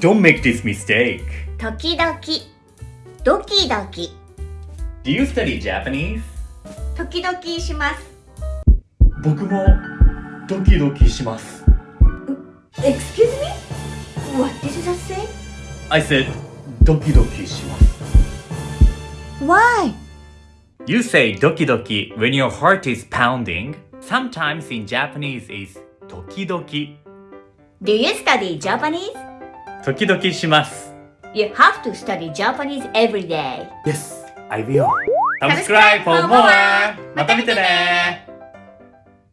Don't make this mistake. Tokidoki. Doki doki. Do you study Japanese? 時々します。僕もドキドキします。Excuse me? What did you just say? I said ドキドキします。Why? You say ドキドキ when your heart is pounding. Sometimes in Japanese is 時々. Do you study Japanese? 時々します。You have to study Japanese every day Yes, I will. Subscribe for more. また見てね